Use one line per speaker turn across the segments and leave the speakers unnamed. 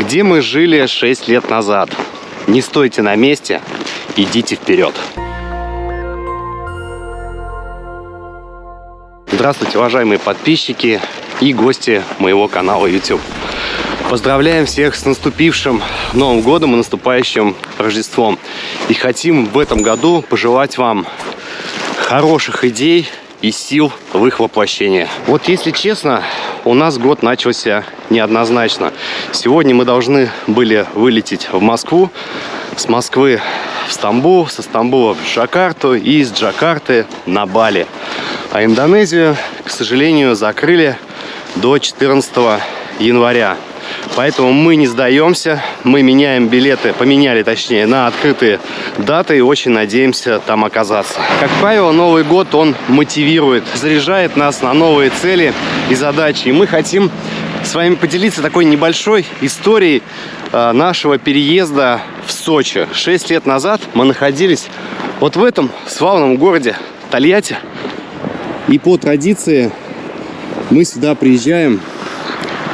где мы жили 6 лет назад. Не стойте на месте, идите вперед. Здравствуйте, уважаемые подписчики и гости моего канала YouTube. Поздравляем всех с наступившим Новым Годом и наступающим Рождеством. И хотим в этом году пожелать вам хороших идей и сил в их воплощении. Вот если честно, у нас год начался неоднозначно. Сегодня мы должны были вылететь в Москву, с Москвы в Стамбул, со Стамбула в Джакарту и из Джакарты на Бали. А Индонезию, к сожалению, закрыли до 14 января. Поэтому мы не сдаемся, мы меняем билеты, поменяли точнее, на открытые даты и очень надеемся там оказаться. Как правило, Новый год, он мотивирует, заряжает нас на новые цели и задачи. И мы хотим с вами поделиться такой небольшой историей э, нашего переезда в Сочи. Шесть лет назад мы находились вот в этом славном городе Тольятти. И по традиции мы сюда приезжаем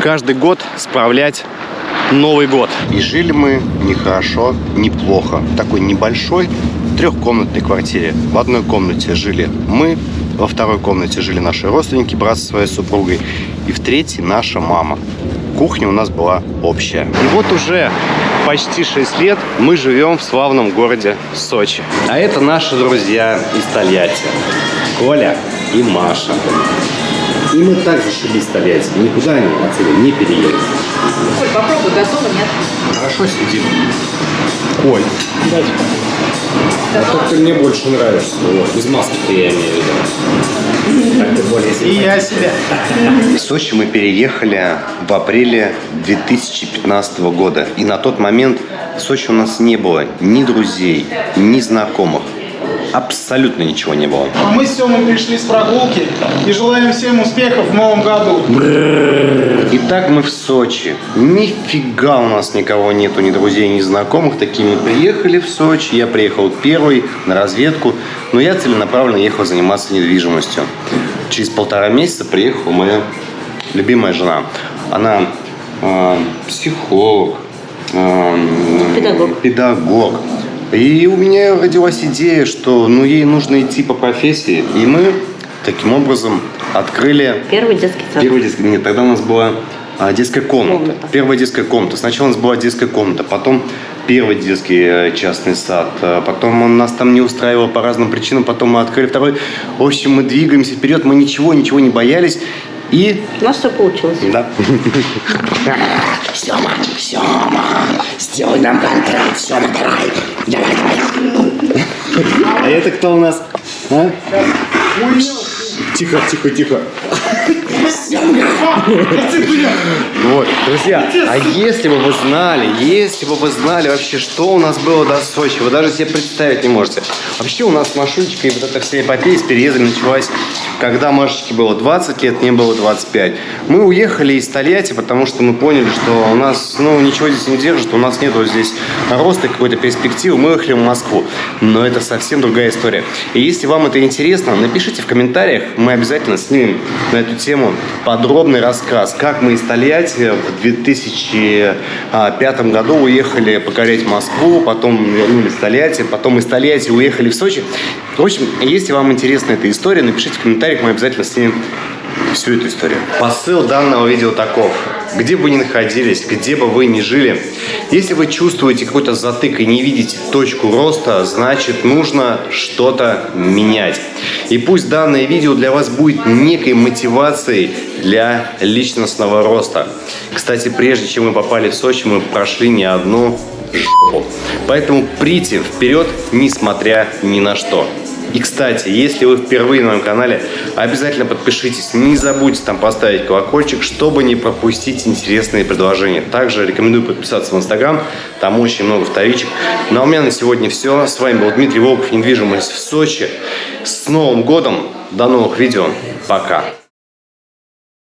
каждый год справлять Новый год. И жили мы нехорошо, неплохо. В такой небольшой трехкомнатной квартире. В одной комнате жили мы, во второй комнате жили наши родственники, брат со своей супругой, и в третьей наша мама. Кухня у нас была общая. И вот уже почти 6 лет мы живем в славном городе Сочи. А это наши друзья из Тольятти. Коля и Маша. И мы также шли из Тольятти. Никуда они отсюда не переехали.
Коль, попробуй, готово, нет?
Хорошо сидим. Коль. Дайте. А то ты мне больше нравишься. Вот. Без маски-то я имею в виду. Так ты более И я себя. В Сочи мы переехали в апреле 2015 года. И на тот момент в Сочи у нас не было ни друзей, ни знакомых абсолютно ничего не было.
А мы с Семой пришли с прогулки и желаем всем успехов в новом году.
Итак, мы в Сочи. Нифига у нас никого нету, ни друзей, ни знакомых. Такими приехали в Сочи. Я приехал первый на разведку, но я целенаправленно ехал заниматься недвижимостью. Через полтора месяца приехала моя любимая жена. Она э, психолог, э,
педагог.
педагог и у меня родилась идея, что ну, ей нужно идти по профессии. И мы таким образом открыли...
Первый детский сад.
Первый детский... Нет, тогда у нас была а, детская комната. комната. Первая детская комната. Сначала у нас была детская комната, потом первый детский э, частный сад. А потом он нас там не устраивал по разным причинам. Потом мы открыли второй. В общем, мы двигаемся вперед. Мы ничего, ничего не боялись. И...
У нас все получилось.
Да.
Сема, Сема, сделай нам контракт, Сема, давай, давай, давай.
А это кто у нас? А? Тихо, тихо, тихо. Вот, друзья, а если бы вы знали, если бы вы знали вообще, что у нас было до Сочи, вы даже себе представить не можете. Вообще у нас с Машулечкой вот эта вся эпопея с переездом началась, когда Машечке было 20 лет, мне было 25. Мы уехали из Тольятти, потому что мы поняли, что у нас, ну, ничего здесь не держит, у нас нету здесь роста какой-то перспективы. Мы уехали в Москву, но это совсем другая история. И если вам это интересно, напишите в комментариях, мы обязательно снимем на эту тему подробный рассказ, как мы из Тольятти в 2005 году уехали покорять Москву, потом вернулись в Тольятти, потом из Тольятти уехали в Сочи. В общем, если вам интересна эта история, напишите в комментариях, мы обязательно снимем всю эту историю. Посыл данного видео таков. Где бы вы ни находились, где бы вы ни жили, если вы чувствуете какой-то затык и не видите точку роста, значит нужно что-то менять. И пусть данное видео для вас будет некой мотивацией для личностного роста. Кстати, прежде чем мы попали в Сочи, мы прошли не одну жопу. Поэтому прийти вперед, несмотря ни на что. И, кстати, если вы впервые на моем канале, обязательно подпишитесь. Не забудьте там поставить колокольчик, чтобы не пропустить интересные предложения. Также рекомендую подписаться в Инстаграм, там очень много вторичек. Ну а у меня на сегодня все. С вами был Дмитрий Волков, недвижимость в Сочи. С Новым годом! До новых видео. Пока!